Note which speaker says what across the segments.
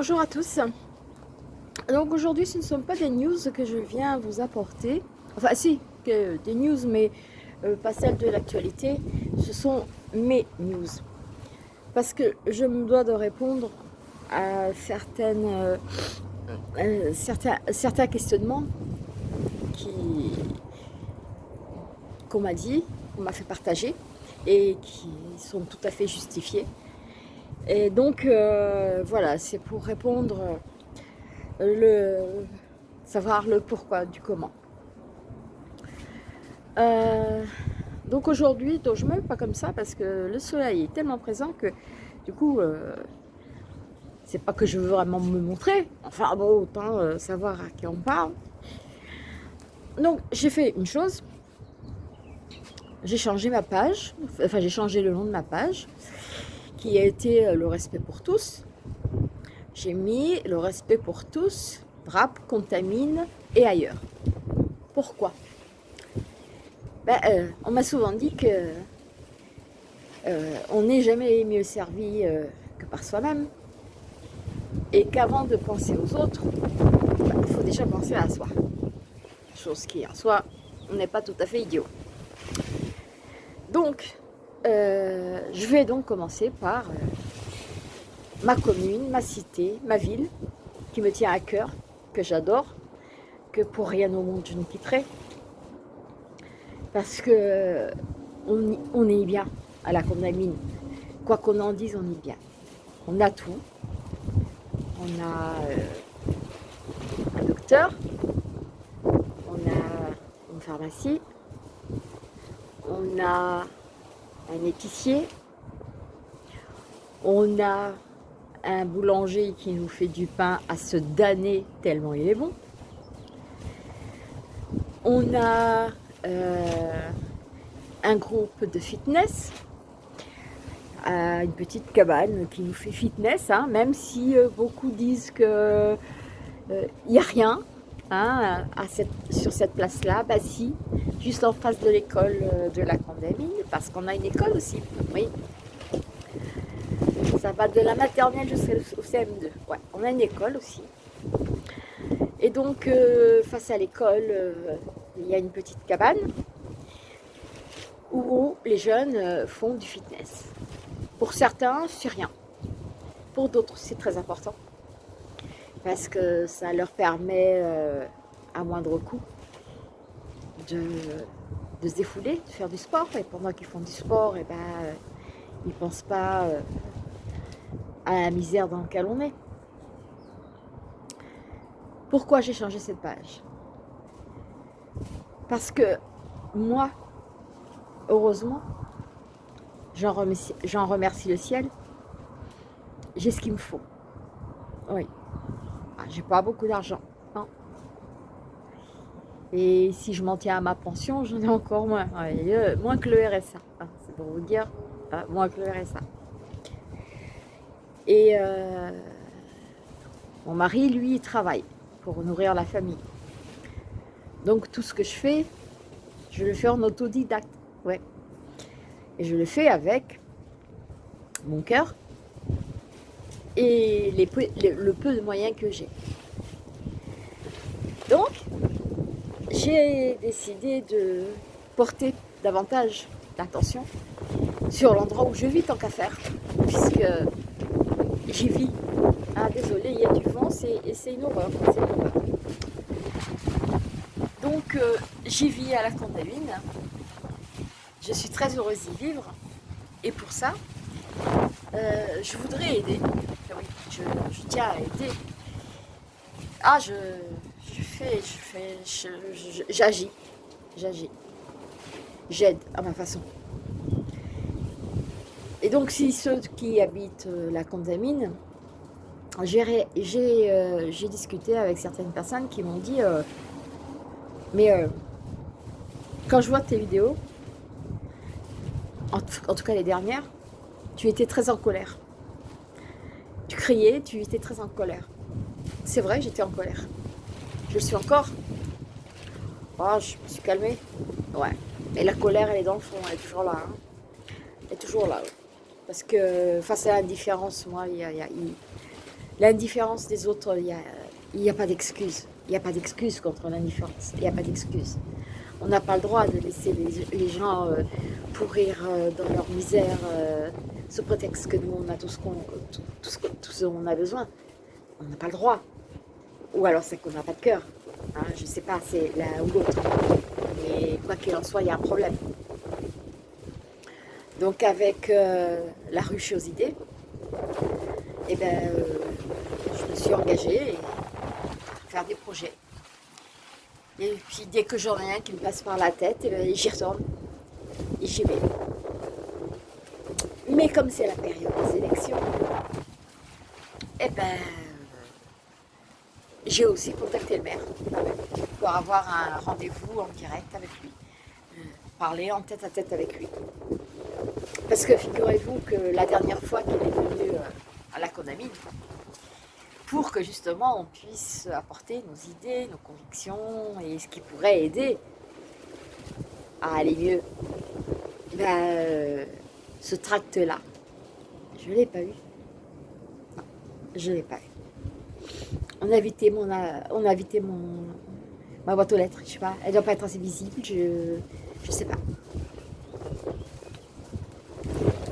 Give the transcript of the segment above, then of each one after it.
Speaker 1: bonjour à tous. Donc aujourd'hui, ce ne sont pas des news que je viens vous apporter. Enfin, si, des news, mais euh, pas celles de l'actualité. Ce sont mes news. Parce que je me dois de répondre à certaines, euh, euh, certains, certains questionnements qu'on m'a dit, qu'on m'a fait partager et qui sont tout à fait justifiés. Et donc, euh, voilà, c'est pour répondre, le savoir le pourquoi du comment. Euh, donc aujourd'hui, je me pas comme ça parce que le soleil est tellement présent que du coup, euh, c'est pas que je veux vraiment me montrer. Enfin bon, autant savoir à qui on parle. Donc j'ai fait une chose, j'ai changé ma page, enfin j'ai changé le nom de ma page qui a été euh, le respect pour tous. J'ai mis le respect pour tous, rap, contamine et ailleurs. Pourquoi? Ben, euh, On m'a souvent dit que euh, on n'est jamais mieux servi que par soi-même et qu'avant de penser aux autres, ben, il faut déjà penser à soi. Chose qui en soi, n'est pas tout à fait idiot. Donc, euh, je vais donc commencer par euh, ma commune, ma cité, ma ville, qui me tient à cœur, que j'adore, que pour rien au monde je ne quitterai. Parce que on, est bien à la Condamine. Quoi qu'on en dise, on est bien. On a tout. On a euh, un docteur, on a une pharmacie, on a un épicier, on a un boulanger qui nous fait du pain à se damner tellement il est bon. On a euh, un groupe de fitness, euh, une petite cabane qui nous fait fitness, hein, même si euh, beaucoup disent qu'il n'y a rien hein, sur cette place-là. Si, juste en face de l'école de la Condamine, parce qu'on a une école aussi, oui. Ça va de la maternelle jusqu'au CM2. Ouais, on a une école aussi. Et donc, euh, face à l'école, euh, il y a une petite cabane où les jeunes euh, font du fitness. Pour certains, c'est rien. Pour d'autres, c'est très important. Parce que ça leur permet, à moindre coût, de de se défouler, de faire du sport. Et pendant qu'ils font du sport, et eh ben, euh, ils ne pensent pas euh, à la misère dans laquelle on est. Pourquoi j'ai changé cette page? Parce que moi, heureusement, j'en remercie, remercie, le ciel, j'ai ce qu'il me faut. Oui. Ah, j'ai pas beaucoup d'argent. Et si je m'en tiens à ma pension, j'en ai encore moins. Euh, moins que le RSA. Hein, c'est pour vous dire, hein, moins que le RSA. Et euh, mon mari, lui, il travaille pour nourrir la famille. Donc tout ce que je fais, je le fais en autodidacte. Ouais. Et je le fais avec mon cœur et les le peu de moyens que j'ai. Donc, j'ai décidé de porter davantage d'attention sur l'endroit où je vis tant qu'à faire, puisque j'y vis. Ah désolé, il y a du vent, c'est une horreur. Donc euh, j'y vis à la Condamine, je suis très heureuse d'y vivre, et pour ça, euh, je voudrais aider, je, tiens à aider. Ah, je, je fais, je fais, j'agis, j'agis, j'aide à ma façon. Et donc, si ceux qui habitent euh, la Condamine, j'ai euh, discuté avec certaines personnes qui m'ont dit euh, mais quand je vois tes vidéos, en, tout cas les dernières, tu étais très en colère. Tu criais, tu étais très en colère. C'est vrai, j'étais en colère. Je suis encore. Oh, je me suis calmée. Ouais. Et la colère, elle est dans le fond, elle est toujours là. Hein. Elle est toujours là. Parce que face à l'indifférence, moi, il y a, L'indifférence des autres, il n'y a, a pas d'excuse. Il n'y a pas d'excuse contre l'indifférence. Il n'y a pas d'excuse. On n'a pas le droit de laisser les, gens euh, pourrir euh, dans leur misère euh, sous prétexte que nous, on a tout ce qu'on a besoin. On n'a pas le droit. Ou alors c'est qu'on n'a pas de cœur. Hein, je ne sais pas, c'est l'un ou l'autre. Mais quoi qu'il en soit, il y a un problème. Donc avec la ruche aux idées, eh ben, je me suis engagée à faire des projets. Et puis dès que j'en ai un qui me passe par la tête, eh ben, j'y retourne et j'y vais. Mais comme c'est la période des élections, eh ben, j'ai aussi contacté le maire pour avoir un rendez-vous en direct avec lui, euh, parler en tête à tête avec lui. Parce que figurez-vous que la dernière fois qu'il est venu euh, à la Conamine, pour que justement on puisse apporter nos idées, nos convictions et ce qui pourrait aider à aller mieux. Ben, ce tract-là, je ne l'ai pas eu. Non, je ne l'ai pas eu. On a invité mon, ma boîte aux lettres, je sais pas, elle ne doit pas être assez visible, je ne sais pas.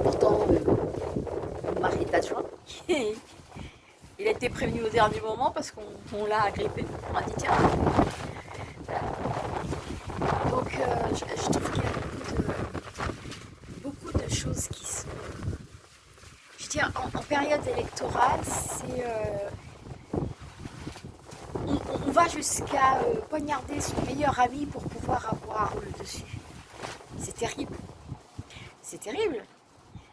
Speaker 1: Pourtant, euh, mon mari est adjoint, prévenu au dernier moment parce qu'on l'a agrippé. On a dit tiens. Donc euh, je, trouve qu'il y a beaucoup de, choses qui sont... Je tiens, en, période électorale, c'est... Euh, on, va jusqu'à euh, poignarder son meilleur ami pour pouvoir avoir le dessus. C'est terrible. C'est terrible.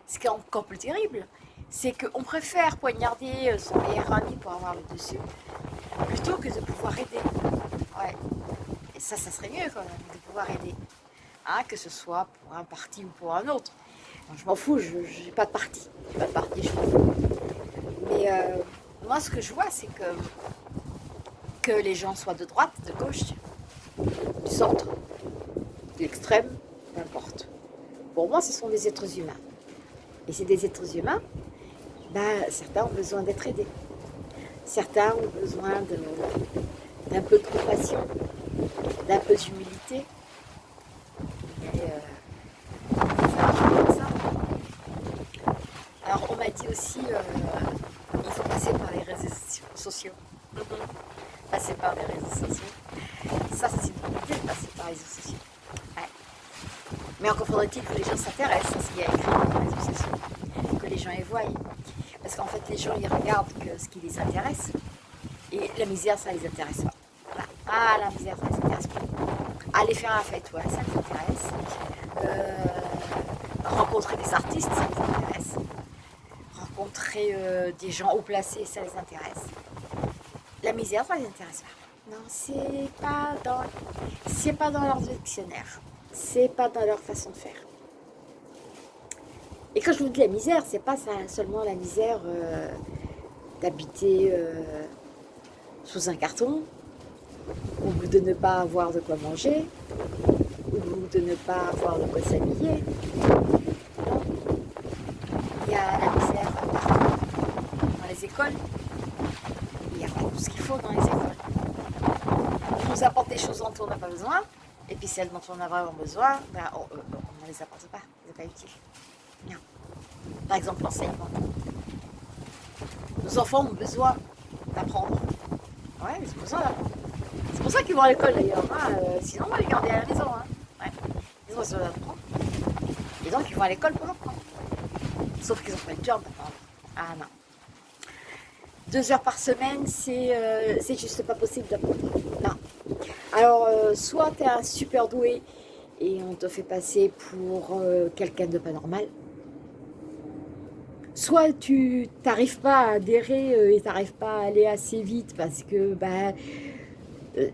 Speaker 1: Ce qui est encore plus terrible, c'est qu'on préfère poignarder euh, son meilleur ami pour avoir le dessus, plutôt que de pouvoir aider. Ouais. Et ça, ça serait mieux quand même, de pouvoir aider. Hein, que ce soit pour un parti ou pour un autre. je m'en fous, je n'ai pas de parti. Pas de parti, je m'en. Mais euh, moi, ce que je vois, c'est que, que les gens soient de droite, de gauche, du centre, de l'extrême, n'importe. Pour moi, ce sont des êtres humains. Et c'est des êtres humains ben, certains ont besoin d'être aidés. Certains ont besoin d'un peu de compassion, d'un peu d'humilité. Euh, Alors on m'a dit aussi, euh, il faut passer par les réseaux sociaux. passer par les réseaux sociaux. Ça, c'est une bonne idée de passer par les réseaux sociaux. Mais encore faudrait-il que les gens s'intéressent à ce qu'il y a écrit dans les réseaux sociaux, que les gens y voient. Parce qu'en fait, les gens, ils regardent que ce qui les intéresse. Et la misère, ça les intéresse pas. Ah, la misère, ça les intéresse pas. Aller faire la fête, ouais, ça les intéresse. Euh, rencontrer des artistes, ça les intéresse. Rencontrer euh, des gens haut placés, ça les intéresse. La misère, ça les intéresse pas. Non, c'est pas c'est pas dans leur dictionnaire. C'est pas dans leur façon de faire. Et quand je vous dis la misère, c'est pas seulement la misère euh, d'habiter euh, sous un carton, ou de ne pas avoir de quoi manger, ou de ne pas avoir de quoi s'habiller. Il y a la misère dans les écoles. Il n'y a pas tout ce qu'il faut dans les écoles. On nous apporte des choses dont on n'a pas besoin, et puis celles dont on a vraiment besoin, ben, on ne les apporte pas, ce n'est pas utile. Par exemple, l'enseignement. Nos enfants ont besoin d'apprendre. Ouais, ont besoin d'apprendre. C'est pour ça qu'ils vont à l'école d'ailleurs. Hein. Euh, sinon, on va les garder à la maison. Hein. Ouais. Ils ont besoin d'apprendre. Et donc, ils vont à l'école pour apprendre. Sauf qu'ils n'ont pas le temps d'apprendre. Ah non. Deux heures par semaine, c'est euh, juste pas possible d'apprendre. Non. Alors, euh, soit tu es un super doué et on te fait passer pour quelqu'un de pas normal, soit tu n'arrives pas à adhérer euh, et tu n'arrives pas à aller assez vite parce que bah, euh,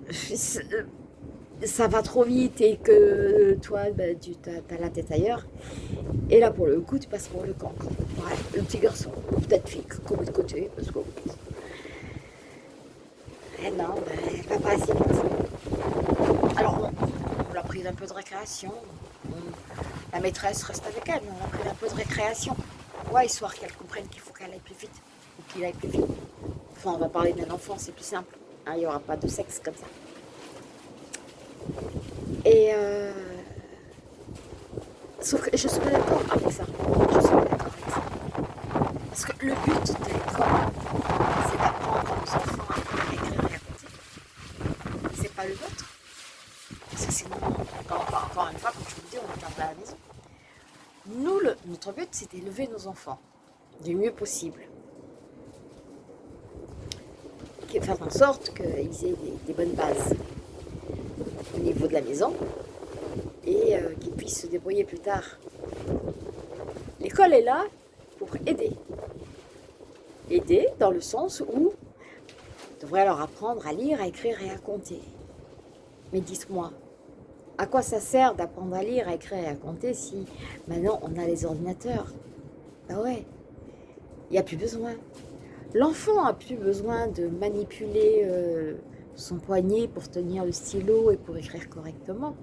Speaker 1: ça va trop vite et que toi, bah, tu as, la tête ailleurs. Et là, pour le coup, tu passes pour le cancre. le petit garçon, peut-être fille, comme de côté, parce que... Eh non, bah, elle va pas assez vite. Alors, on, a pris un peu de récréation. la maîtresse reste avec elle, on a pris un peu de récréation. Ouais, histoire qu'elle comprenne qu'il faut qu'elle aille plus vite. pour qu'il aille plus vite. Enfin, on va parler d'un enfant, c'est plus simple. Hein, il n'y aura pas de sexe comme ça. Et euh, sauf que je suis pas d'accord avec ça. Je suis pas d'accord avec ça. Parce que le but de l'école, c'est d'apprendre aux enfants à écrire et à compter. C'est pas le vôtre. Parce que sinon, encore, encore une fois, comme je vous le dis, on est à la maison. Nous, le, notre but, c'est d'élever nos enfants du mieux possible. Faire en sorte qu'ils aient des bonnes bases au niveau de la maison et euh, qu'ils puissent se débrouiller plus tard. L'école est là pour aider. Aider dans le sens où on devrait leur apprendre à lire, à écrire et à compter. Mais dites-moi, à quoi ça sert d'apprendre à lire, à écrire et à compter si maintenant on a les ordinateurs? Ben ouais, il n'y a plus besoin. L'enfant a plus besoin de manipuler euh, son poignet pour tenir le stylo et pour écrire correctement,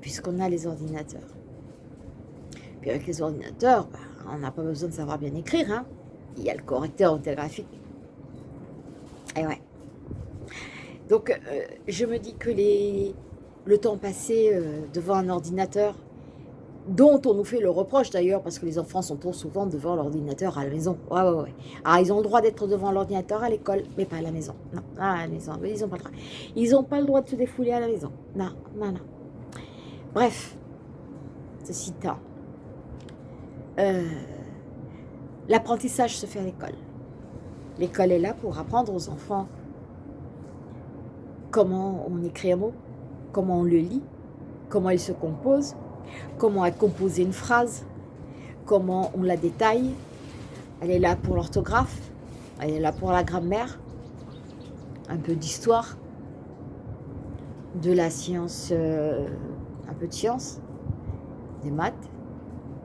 Speaker 1: puisqu'on a les ordinateurs. Puis avec les ordinateurs, bah, on n'a pas besoin de savoir bien écrire. Hein. Il y a le correcteur orthographique. Et ouais. Donc, euh, je me dis que les, le temps passé euh, devant un ordinateur, dont on nous fait le reproche d'ailleurs, parce que les enfants sont trop souvent devant l'ordinateur à la maison. Ouais. Alors, ils ont le droit d'être devant l'ordinateur à l'école, mais pas à la maison. Non, à la maison, ils n'ont pas le droit. Ils n'ont pas le droit de se défouler à la maison. Non, non, non. Bref, ceci étant, euh, l'apprentissage se fait à l'école. L'école est là pour apprendre aux enfants comment on écrit un mot, comment on le lit, comment il se compose, comment est composée une phrase, comment on la détaille. Elle est là pour l'orthographe, elle est là pour la grammaire, un peu d'histoire, de la science, euh, un peu de science, des maths.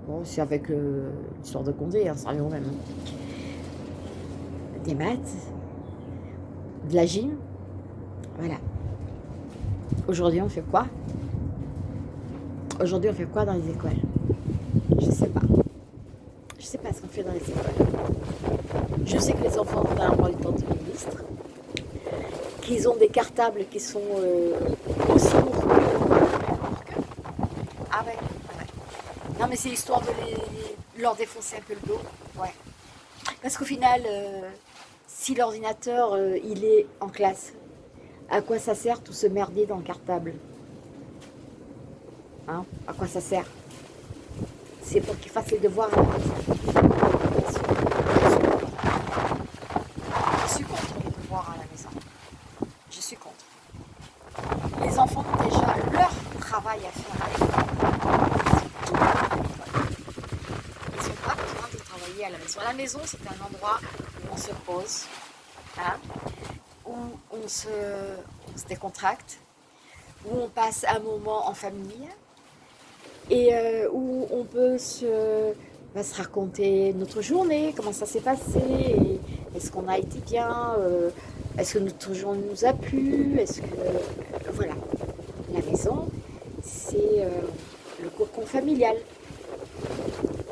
Speaker 1: Bon, c'est avec euh, l'histoire de Condé, hein, ça revient même. Des maths, de la gym, voilà. Aujourd'hui, on fait quoi? Aujourd'hui, on fait quoi dans les écoles? Je sais pas. Je sais pas ce qu'on fait dans les écoles. Je sais que les enfants vont avoir le temps de ministre, qu'ils ont des cartables qui sont euh, aussi lourds que Ah ouais, Non mais c'est histoire de leur défoncer un peu le dos. Ouais. Parce qu'au final, euh, si l'ordinateur euh, il est en classe, à quoi ça sert tout ce merdier dans le cartable Hein? À quoi ça sert C'est pour qu'ils fassent les devoirs à la maison. Je suis contre les devoirs à la maison. Je suis contre. Les enfants ont déjà leur travail à faire à l'école. Ils n'ont pas de travailler à la maison. La maison, c'est un endroit où on se pose, on se, on se décontracte, où on passe un moment en famille, et euh, où on peut se, bah, se, raconter notre journée, comment ça s'est passé, est-ce qu'on a été bien, euh, est-ce que notre journée nous a plu, est-ce que... Euh, voilà, la maison, c'est le cocon familial.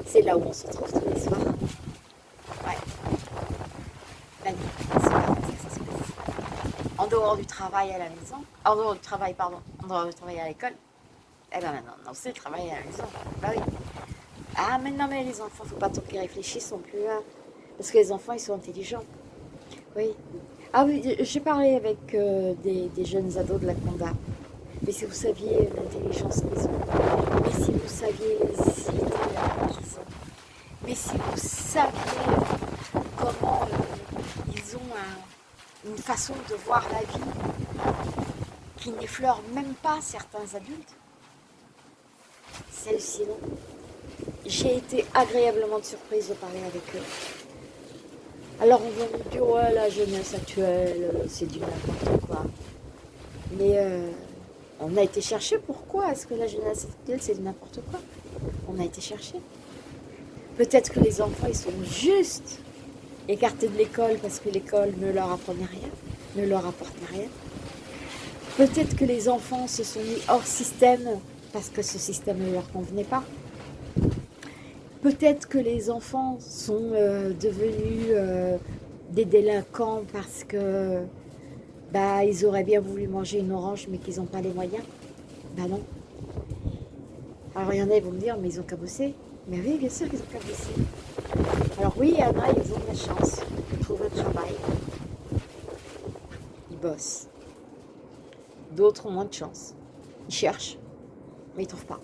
Speaker 1: C'est là où on se retrouve tous les soirs. Ouais. La nuit, c'est là où ça se passe. En dehors du travail à la maison, en dehors du travail, pardon, en dehors du travail à l'école, eh ben maintenant, non, c'est le travail à la maison. Bah oui. Ah, mais non, mais les enfants, faut pas trop qu'ils réfléchissent non plus. Hein. Parce que les enfants, ils sont intelligents. Oui. Ah oui, j'ai parlé avec euh, des, jeunes ados de la Conda. Mais si vous saviez l'intelligence qu'ils ont, mais si vous saviez qu'ils ont, mais si vous saviez comment euh, ils ont une façon de voir la vie qui n'effleure même pas certains adultes, c'est J'ai été agréablement surprise de parler avec eux. Alors on va me dire, ouais, la jeunesse actuelle, c'est du n'importe quoi. Mais euh, on a été chercher pourquoi est-ce que la jeunesse actuelle, c'est du n'importe quoi? On a été chercher. Peut-être que les enfants, ils sont juste écartés de l'école parce que l'école ne leur apprenait rien, ne leur apportait rien. Peut-être que les enfants se sont mis hors système parce que ce système ne leur convenait pas. Peut-être que les enfants sont euh, devenus euh, des délinquants parce que bah, ils auraient bien voulu manger une orange mais qu'ils n'ont pas les moyens. Bah non. Alors il y en a, ils vont me dire, mais ils ont cabossé. Mais oui, bien sûr qu'ils ont cabossé. Alors oui, il y en a, ils ont de la chance. Ils trouvent un travail. Ils bossent. D'autres ont moins de chance. Ils cherchent, mais ils ne trouvent pas.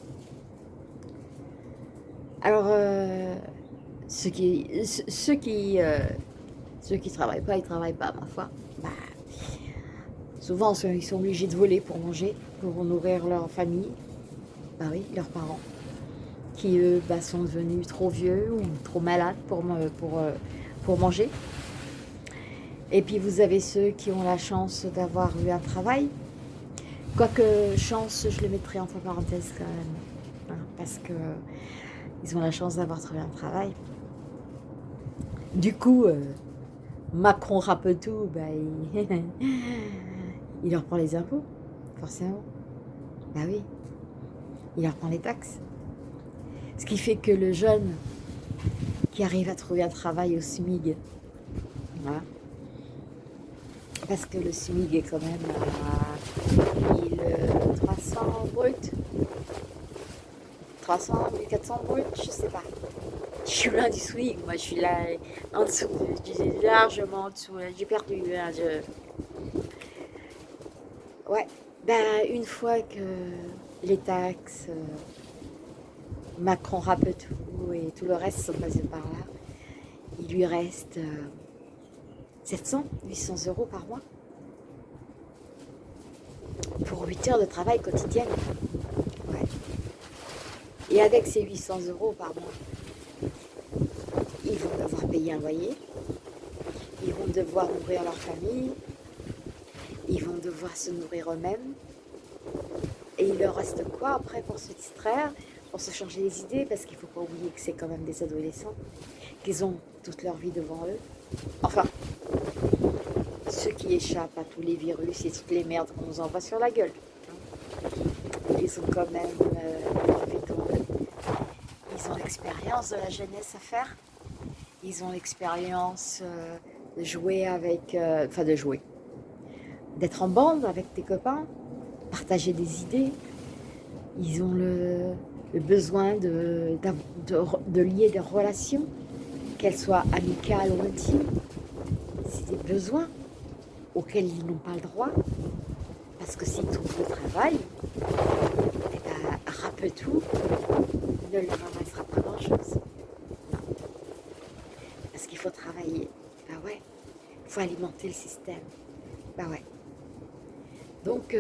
Speaker 1: Alors, euh, ceux qui ceux euh, travaillent pas, ils travaillent pas, ma foi. Bah, souvent, ils sont obligés de voler pour manger, pour nourrir leur famille. Bah oui, leurs parents. Qui, eux, bah, sont devenus trop vieux ou trop malades pour, pour, euh, pour manger. Et puis, vous avez ceux qui ont la chance d'avoir eu un travail. Quoique, chance, je le mettrai entre parenthèses quand même. Hein, parce que ils ont la chance d'avoir trouvé un travail. Du coup, euh, Macron rappe tout, bah, il... leur prend les impôts, forcément. Bah oui, il leur prend les taxes. Ce qui fait que le jeune qui arrive à trouver un travail au SMIG, parce que le SMIG est quand même à 1300 brut, 300, 1400 brut, je sais pas. Je suis loin du swing, moi je suis là en dessous, largement en dessous, j'ai perdu. Hein, ouais, ben une fois que les taxes, euh, Macron rappe tout et tout le reste sont passés par là, il lui reste 700, euh, 800 euros par mois pour 8 heures de travail quotidienne. Et avec ces 800 euros par mois, ils vont devoir payer un loyer, ils vont devoir nourrir leur famille, ils vont devoir se nourrir eux-mêmes. Et il leur reste quoi après pour se distraire, pour se changer les idées Parce qu'il ne faut pas oublier que c'est quand même des adolescents, qu'ils ont toute leur vie devant eux. Enfin, ceux qui échappent à tous les virus et toutes les merdes qu'on nous envoie sur la gueule. Ils ont quand même euh, ils ont l'expérience de la jeunesse à faire. Ils ont l'expérience euh, de jouer avec, euh, enfin de jouer, d'être en bande avec tes copains, partager des idées. Ils ont le, besoin de, de, lier des relations, qu'elles soient amicales ou intimes. C'est des besoins auxquels ils n'ont pas le droit. Parce que s'ils trouvent le travail, eh ben, ne leur ramassera pas grand-chose. Parce qu'il faut travailler. Bah ouais. Il faut alimenter le système. Bah ouais. Donc,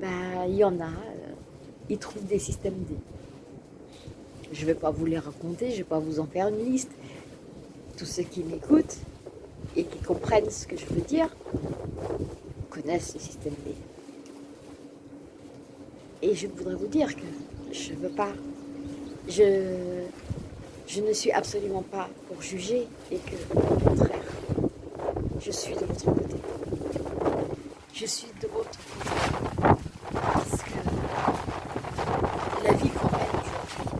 Speaker 1: bah, il y en a, euh, ils trouvent des systèmes D. Je ne vais pas vous les raconter, je ne vais pas vous en faire une liste. Tous ceux qui m'écoutent et qui comprennent ce que je veux dire connaissent le système D. Et je voudrais vous dire que je ne veux pas je, je ne suis absolument pas pour juger et que, au contraire, je suis de votre côté. Je suis de votre côté parce que la vie qu'on mène aujourd'hui,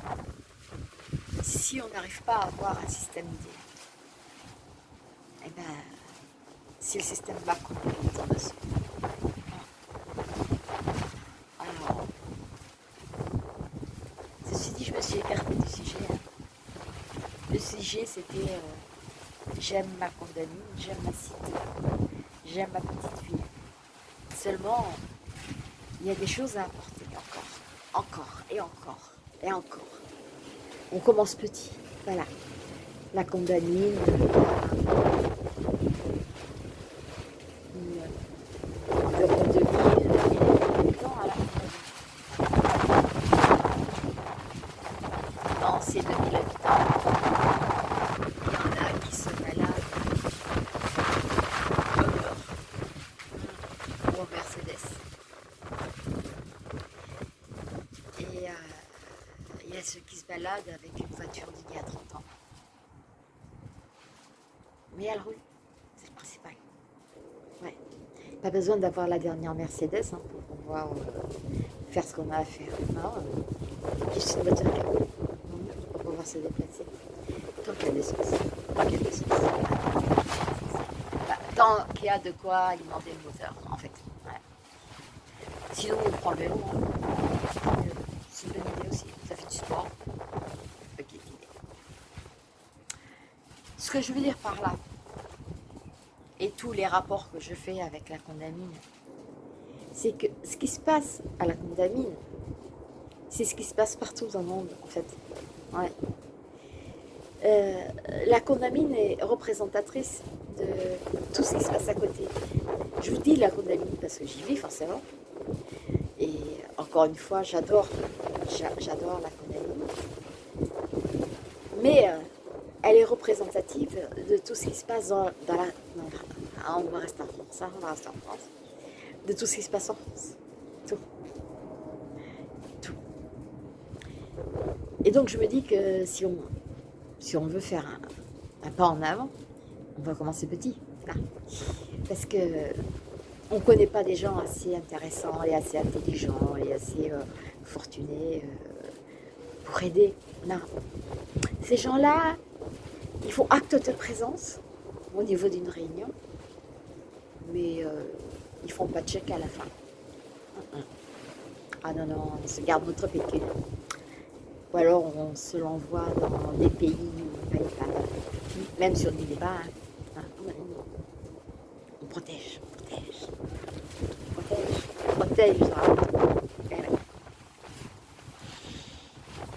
Speaker 1: si on n'arrive pas à avoir un système D, eh ben, si le système va complètement dessus, c'était euh, j'aime ma condamnée, j'aime ma cité, j'aime ma petite ville. Seulement, il y a des choses à apporter encore, encore et encore et encore. On commence petit, voilà. La condamnée, avec une voiture d'il y a 30 ans. Mais c'est le principal. Ouais. Pas besoin d'avoir la dernière Mercedes hein, pour pouvoir euh, faire ce qu'on a à faire. Non, euh, juste une voiture. Pour pouvoir se déplacer. Tant qu'il y a sources. Tant qu'il y a. Bah, de quoi alimenter le moteur, en fait. Sinon, on prend le vélo. Hein. C'est une bonne idée aussi. Ça fait du sport. Ce que je veux dire par là, tous les rapports que je fais avec la condamine, c'est que ce qui se passe à la condamine, c'est ce qui se passe partout dans le monde, en fait. Ouais. Euh, la condamine est représentatrice de tout ce qui se passe à côté. Je vous dis la condamine parce que j'y vis forcément. Et encore une fois, j'adore j'adore la condamine. Mais euh, elle est représentative de tout ce qui se passe dans, la... Ah, on va rester en France, hein, on va rester en France de tout ce qui se passe en France. Tout. Tout. Et donc je me dis que si on, veut faire un, pas en avant, on va commencer petit. Parce que on ne connaît pas des gens assez intéressants et assez intelligents et assez euh, fortunés euh, pour aider. Non. Ces gens-là, ils font acte de présence au niveau d'une réunion, mais euh, ils font pas de chèque à la fin. Ah non, non, on se garde notre pécule. Ou alors on se l'envoie dans des pays où pas. Même sur des débats. Hein. On protège, on protège. On protège, on protège.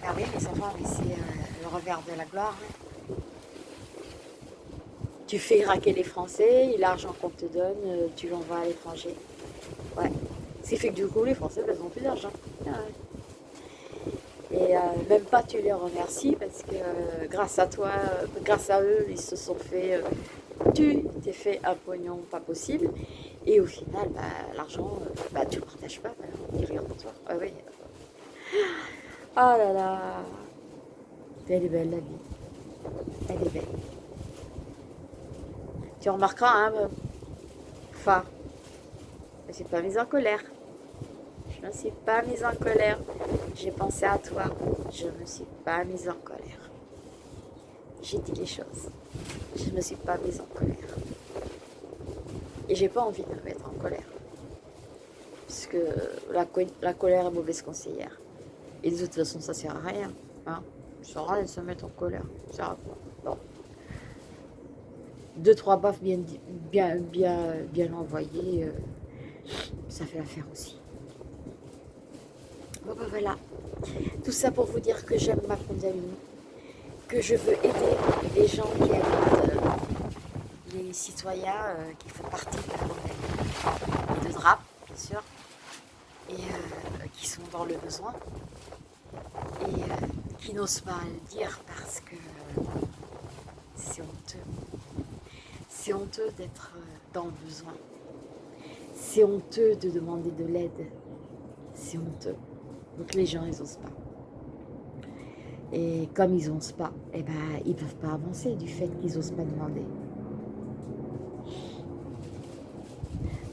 Speaker 1: Eh ah oui, les enfants, c'est euh, le revers de la gloire. Hein tu fais raquer les Français l'argent qu'on te donne, euh, tu l'envoies à l'étranger. Ouais. Ce qui fait que du coup, les Français, ils ont plus d'argent. Ah et euh, même pas tu les remercies parce que euh, grâce à toi, grâce à eux, ils se sont fait, tu t'es fait un pognon pas possible. Et au final, bah, l'argent, bah, tu le partages pas, bah, dit rien pour toi. Ah oui. Ah là là. Elle est belle la vie. Elle est belle. Tu remarqueras, hein, enfin, je ne suis pas mise en colère. Je ne suis pas mise en colère. J'ai pensé à toi. Je ne me suis pas mise en colère. J'ai dit les choses. Je ne me suis pas mise en colère. Et j'ai pas envie de me mettre en colère. Puisque la, la colère est mauvaise conseillère. Et de toute façon, ça sert à rien. Hein. Ça sert à rien de se mettre en colère. Ça sert à quoi? Deux, trois baffes bien, bien, bien, bien envoyées, euh, ça fait l'affaire aussi. Bon ben voilà, tout ça pour vous dire que j'aime ma condamine, que je veux aider les gens qui habitent, euh, les citoyens euh, qui font partie de la de DRAP bien sûr, et qui sont dans le besoin, et qui n'osent pas le dire parce que c'est honteux. C'est honteux d'être euh, dans le besoin. C'est honteux de demander de l'aide. C'est honteux. Donc les gens, ils n'osent pas. Et comme ils n'osent pas, eh ben, ils ne peuvent pas avancer du fait qu'ils n'osent pas demander.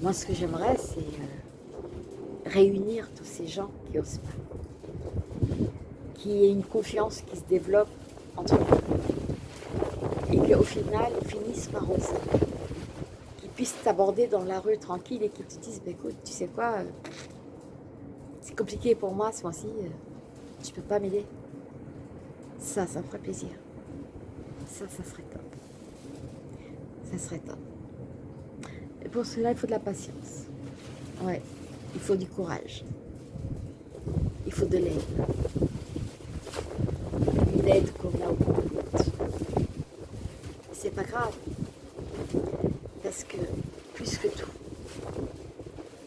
Speaker 1: Moi, ce que j'aimerais, c'est euh, réunir tous ces gens qui n'osent pas. Qu'il y ait une confiance qui se développe entre eux et qu'au final, ils finissent par oser. Qu'ils puissent t'aborder dans la rue tranquille et qu'ils te disent, bah, écoute, tu sais quoi, euh, c'est compliqué pour moi ce mois-ci, euh, tu peux pas m'aider. Ça, ça me ferait plaisir. Ça, ça serait top. Ça serait top. Et pour cela, il faut de la patience. Ouais, il faut du courage. Il faut de l'aide. Une aide qu'on a pas grave. Parce que, plus que tout,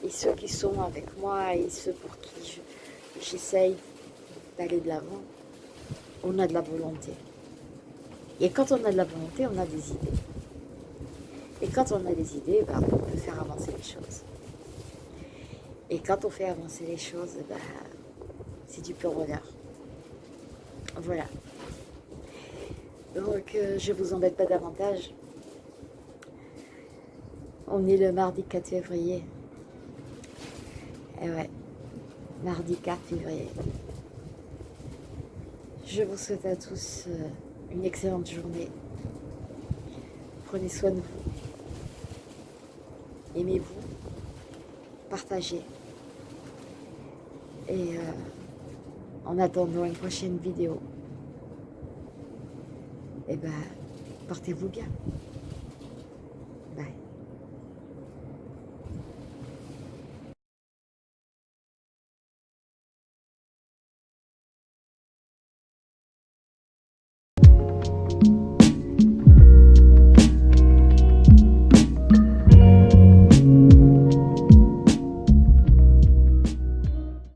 Speaker 1: et ceux qui sont avec moi et ceux pour qui j'essaye d'aller de l'avant, on a de la volonté. Et quand on a de la volonté, on a des idées. Et quand on a des idées, ben, on peut faire avancer les choses. Et quand on fait avancer les choses, ben, c'est du pur bonheur. Voilà. Donc, euh, je ne vous embête pas davantage. On est le mardi 4 février. Et eh ouais, mardi 4 février. Je vous souhaite à tous euh, une excellente journée. Prenez soin de vous. Aimez-vous. Partagez. Et euh, en attendant une prochaine vidéo, eh ben, portez-vous bien.